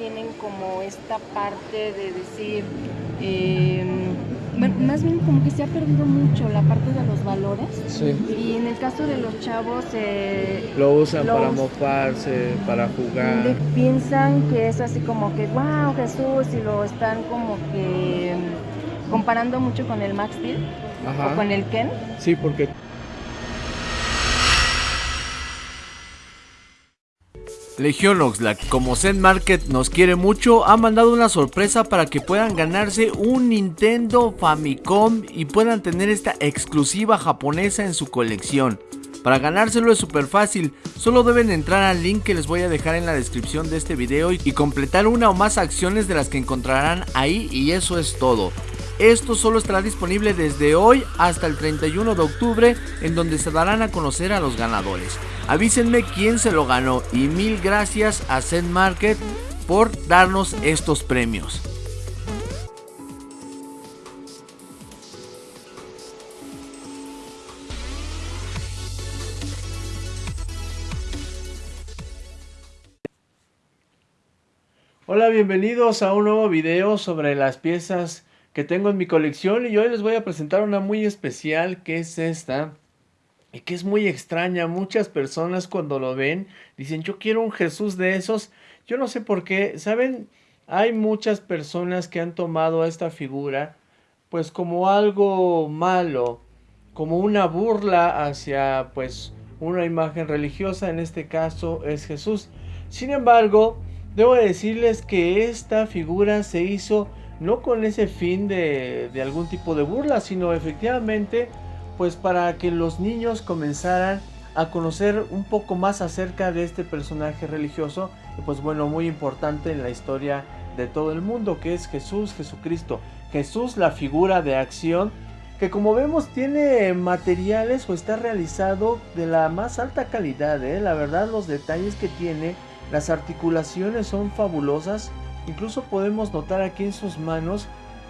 tienen como esta parte de decir, bueno, más bien como que se ha perdido mucho la parte de los valores. Sí. Y en el caso de los chavos... eh, Lo usan Lo para mofarse, para jugar. de- piensan que es así como que, wow, Jesús, y lo están como que em, comparando mucho con el Max Steel o Ajá. con el Ken. Sí, porque Legión Oxlack, como Zen Market nos quiere mucho, ha mandado una sorpresa para que puedan ganarse un Nintendo Famicom y puedan tener esta exclusiva japonesa en su colección. Para ganárselo es súper fácil, solo deben entrar al link que les voy a dejar en la descripción de este video y y completar una o más acciones de las que encontrarán ahí y eso es todo. Esto solo estará disponible desde hoy hasta el 31 de octubre en donde se darán a conocer a los ganadores. Avísenme quién se lo ganó y mil gracias a Zen Market por darnos estos premios. Hola, bienvenidos a un nuevo video sobre las piezas que tengo en mi colección y hoy les voy a presentar una muy especial que es esta y que es muy extraña. Muchas personas cuando lo ven dicen yo quiero un Jesús de esos. Yo no sé por qué, ¿saben? Hay muchas personas que han tomado esta figura pues como algo malo, como una burla hacia pues una imagen religiosa, en este caso es Jesús. Sin embargo, debo decirles que esta figura se hizo no con ese fin de, de algún tipo de burla, sino efectivamente pues para que los niños comenzaran a conocer un poco más acerca de este personaje religioso pues bueno, muy importante en la historia de todo el mundo, que es Jesús, Jesucristo. Jesús, la figura de acción, que como vemos tiene materiales o está realizado de la más alta calidad, ¿eh? la verdad los detalles que tiene, las articulaciones son fabulosas, incluso podemos notar aquí en sus manos,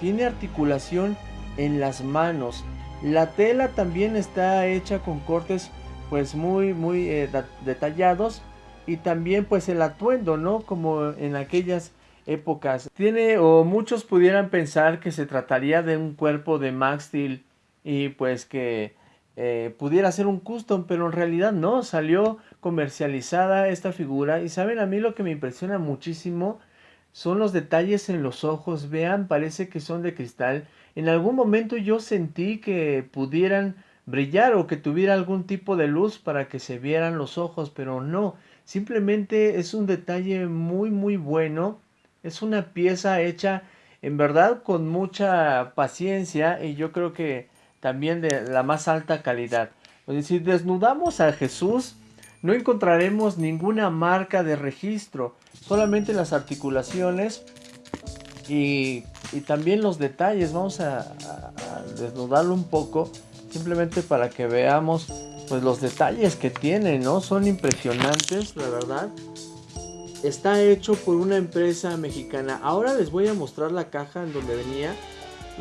tiene articulación en las manos, la tela también está hecha con cortes pues muy muy eh, detallados y también pues el atuendo, ¿no? Como en aquellas épocas. Tiene o muchos pudieran pensar que se trataría de un cuerpo de Max Steel y pues que eh, pudiera ser un custom, pero en realidad no, salió comercializada esta figura y saben a mí lo que me impresiona muchísimo son los detalles en los ojos, vean, parece que son de cristal. En algún momento yo sentí que pudieran brillar o que tuviera algún tipo de luz para que se vieran los ojos, pero no, simplemente es un detalle muy muy bueno, es una pieza hecha en verdad con mucha paciencia y yo creo que también de la más alta calidad. Pues, si desnudamos a Jesús, no encontraremos ninguna marca de registro, solamente las articulaciones y, también los detalles. Vamos a, a- a desnudarlo un poco, simplemente para que veamos pues los detalles que tiene, ¿no? Son impresionantes, la verdad. Está hecho por una empresa mexicana. Ahora les voy a mostrar la caja en donde venía.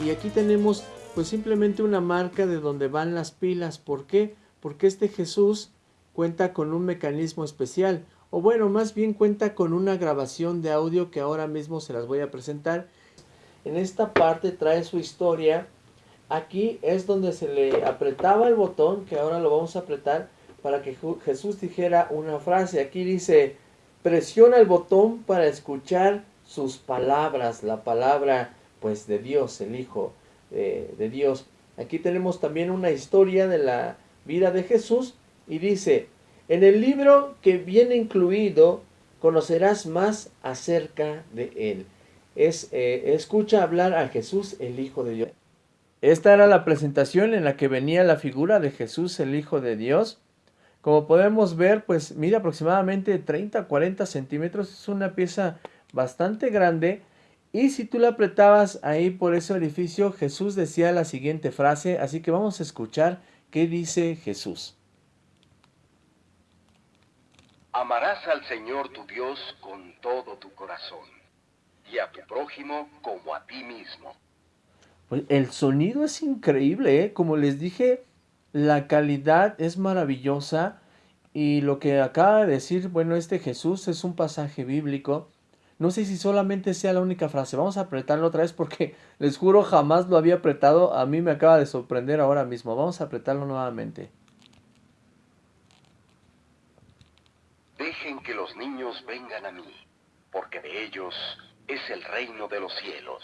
Y aquí tenemos pues simplemente una marca de donde van las pilas. ¿Por qué? Porque este Jesús cuenta con un mecanismo especial. O bueno, más bien cuenta con una grabación de audio que ahora mismo se las voy a presentar. En esta parte trae su historia. Aquí es donde se le apretaba el botón, que ahora lo vamos a apretar, para que Jesús dijera una frase. Aquí dice, presiona el botón para escuchar sus palabras, la palabra pues de Dios, el Hijo eh, de Dios. Aquí tenemos también una historia de la vida de Jesús y dice, en el libro que viene incluido conocerás más acerca de él. Es, eh, escucha hablar a Jesús, el Hijo de Dios. Esta era la presentación en la que venía la figura de Jesús, el Hijo de Dios. Como podemos ver, pues mide aproximadamente 30 40 centímetros. Es una pieza bastante grande. Y si tú la apretabas ahí por ese orificio, Jesús decía la siguiente frase. Así que vamos a escuchar qué dice Jesús. Amarás al Señor tu Dios con todo tu corazón y a tu prójimo como a ti mismo. Pues el sonido es increíble, ¿eh? Como les dije, la calidad es maravillosa. Y lo que acaba de decir, bueno, este Jesús es un pasaje bíblico. No sé si solamente sea la única frase. Vamos a apretarlo otra vez porque les juro jamás lo había apretado. A mí me acaba de sorprender ahora mismo. Vamos a apretarlo nuevamente. Dejen que los niños vengan a mí, porque de ellos es el reino de los cielos.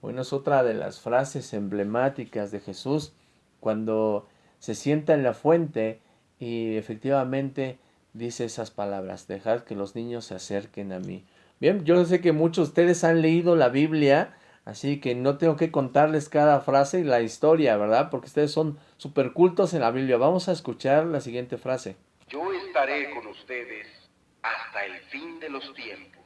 Bueno, es otra de las frases emblemáticas de Jesús cuando se sienta en la fuente y efectivamente dice esas palabras, dejad que los niños se acerquen a mí. Bien, yo sé que muchos de ustedes han leído la Biblia, así que no tengo que contarles cada frase y la historia, ¿verdad? Porque ustedes son super cultos en la Biblia. Vamos a escuchar la siguiente frase. Yo estaré con ustedes hasta el fin de los tiempos.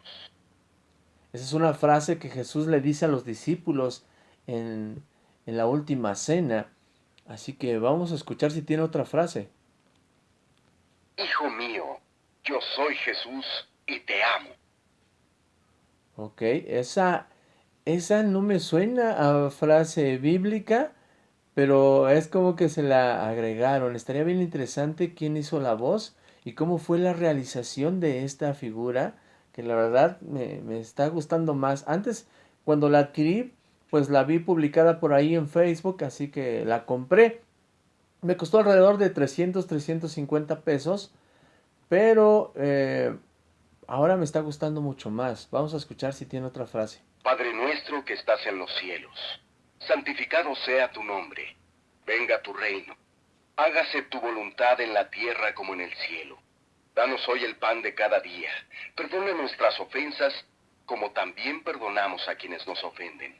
Esa es una frase que Jesús le dice a los discípulos en, en la última cena. Así que vamos a escuchar si tiene otra frase. Hijo mío, yo soy Jesús y te amo. Ok, esa, esa no me suena a frase bíblica, pero es como que se la agregaron. Estaría bien interesante quién hizo la voz y cómo fue la realización de esta figura, que la verdad me, me está gustando más. Antes, cuando la adquirí, pues la vi publicada por ahí en Facebook, así que la compré. Me costó alrededor de 300, 350 pesos, pero eh, ahora me está gustando mucho más. Vamos a escuchar si tiene otra frase. Padre nuestro que estás en los cielos, santificado sea tu nombre, venga tu reino, hágase tu voluntad en la tierra como en el cielo. Danos hoy el pan de cada día, perdona nuestras ofensas como también perdonamos a quienes nos ofenden.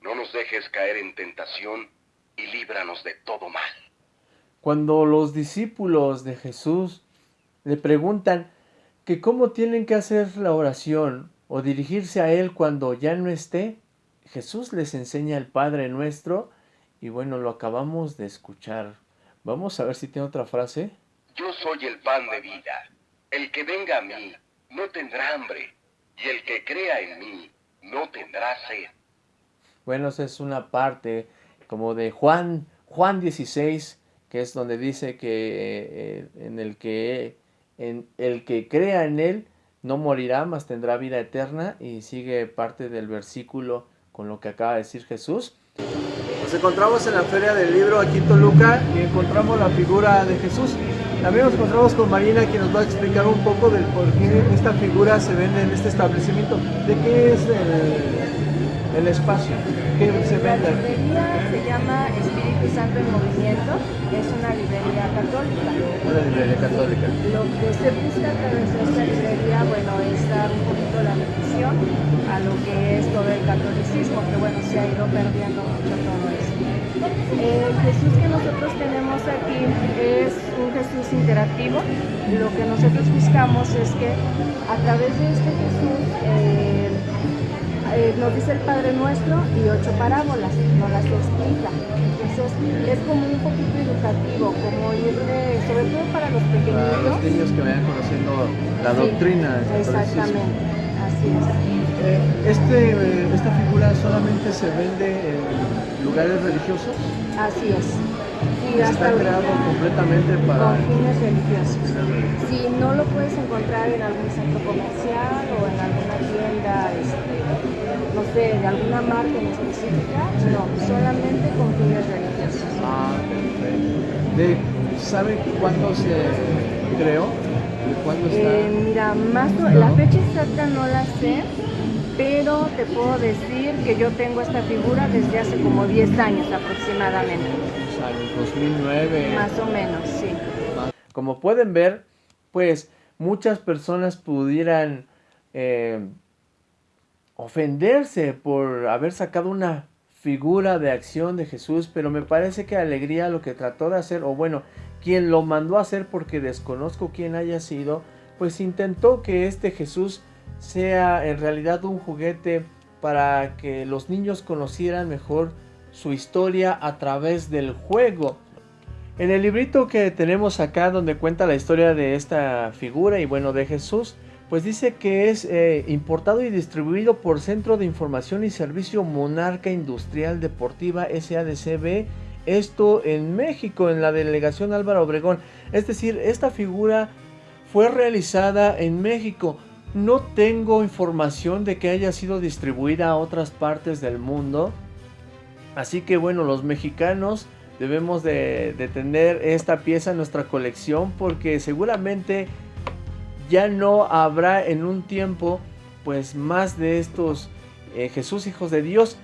No nos dejes caer en tentación y líbranos de todo mal. Cuando los discípulos de Jesús le preguntan que cómo tienen que hacer la oración o dirigirse a Él cuando ya no esté, Jesús les enseña el Padre Nuestro y bueno, lo acabamos de escuchar. Vamos a ver si tiene otra frase. Yo soy el pan de vida. El que venga a mí no tendrá hambre, y el que crea en mí no tendrá sed. Bueno, esa es una parte como de Juan, Juan 16, que es donde dice que eh, en el que en el que crea en él no morirá, mas tendrá vida eterna y sigue parte del versículo con lo que acaba de decir Jesús. Nos encontramos en la feria del libro aquí en Toluca y encontramos la figura de Jesús. También nos encontramos con Marina quien nos va a explicar un poco del por qué esta figura se vende en este establecimiento. ¿De qué es el, el espacio? ¿Qué se La vende? librería se llama Espíritu Santo en Movimiento, es una librería católica. Una librería católica. Lo que se busca a través de esta librería, bueno, es dar un poquito la bendición a lo que es todo el catolicismo, que bueno, se ha ido perdiendo mucho todo El Jesús que nosotros tenemos aquí es un Jesús interactivo. Lo que nosotros buscamos es que a través de este Jesús eh, eh, nos dice el Padre Nuestro y ocho parábolas, nos las explica. Entonces es como un poquito educativo, como ir de, sobre todo para los Para pequeñitos. los niños que vayan conociendo la Sí, doctrina. Exactamente, así es. Eh, Este, eh, esta figura solamente se vende en lugares religiosos. Así es. Y Está creado completamente para... con fines religiosos. Si no lo puedes encontrar en algún centro comercial o en alguna tienda, este, no sé, de alguna marca en específica, no, solamente con fines religiosos. Ah, perfecto. De, ¿Sabe cuándo se creó? ¿De cuándo está? Eh, mira, más la fecha exacta no la sé, pero te puedo decir que yo tengo esta figura desde hace como 10 años aproximadamente, O sea, en 2009. más o menos, sí. Como pueden ver, pues muchas personas pudieran eh, ofenderse por haber sacado una figura de acción de Jesús, pero me parece que Alegría lo que trató de hacer, o bueno, quien lo mandó a hacer porque desconozco quién haya sido, pues intentó que este Jesús sea en realidad un juguete para que los niños conocieran mejor su historia a través del juego. En el librito que tenemos acá donde cuenta la historia de esta figura y bueno de Jesús, pues dice que es eh, importado y distribuido por Centro de Información y Servicio Monarca Industrial Deportiva SADCB, esto en México, en la delegación Álvaro Obregón. Es decir, esta figura fue realizada en México. No tengo información de que haya sido distribuida a otras partes del mundo. Así que bueno, los mexicanos debemos de, tener esta pieza en nuestra colección porque seguramente ya no habrá en un tiempo pues más de estos eh, Jesús hijos de Dios.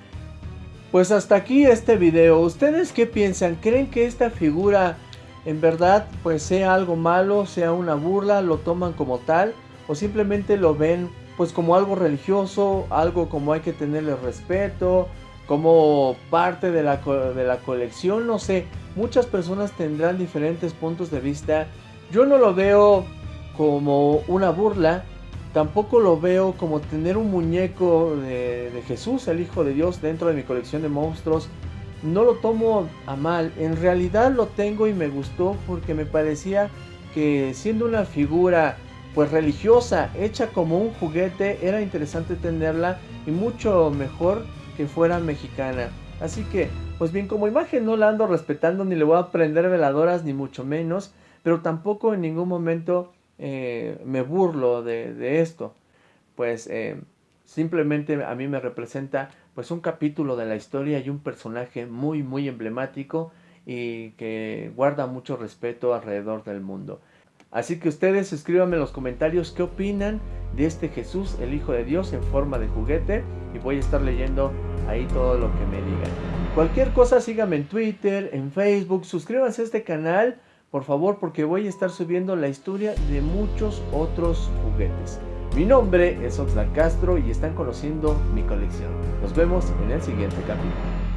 Pues hasta aquí este video. ¿Ustedes qué piensan? ¿Creen que esta figura en verdad pues sea algo malo, sea una burla, lo toman como tal? ¿O simplemente lo ven pues como algo religioso, algo como hay que tenerle respeto, como parte de la, de la colección? No sé, muchas personas tendrán diferentes puntos de vista. Yo no lo veo como una burla, Tampoco lo veo como tener un muñeco de, Jesús, el Hijo de Dios, dentro de mi colección de monstruos. No lo tomo a mal. En realidad lo tengo y me gustó porque me parecía que siendo una figura pues religiosa, hecha como un juguete, era interesante tenerla y mucho mejor que fuera mexicana. Así que, pues bien, como imagen no la ando respetando ni le voy a prender veladoras ni mucho menos, pero tampoco en ningún momento eh, me burlo de, esto. Pues eh, simplemente a mí me representa pues un capítulo de la historia y un personaje muy muy emblemático y que guarda mucho respeto alrededor del mundo. Así que ustedes escríbanme en los comentarios qué opinan de este Jesús, el Hijo de Dios, en forma de juguete. Y voy a estar leyendo ahí todo lo que me digan. Cualquier cosa síganme en Twitter, en Facebook, suscríbanse a este canal por favor, porque voy a estar subiendo la historia de muchos otros juguetes. Mi nombre es Oxlack Castro y están conociendo mi colección. Nos vemos en el siguiente capítulo.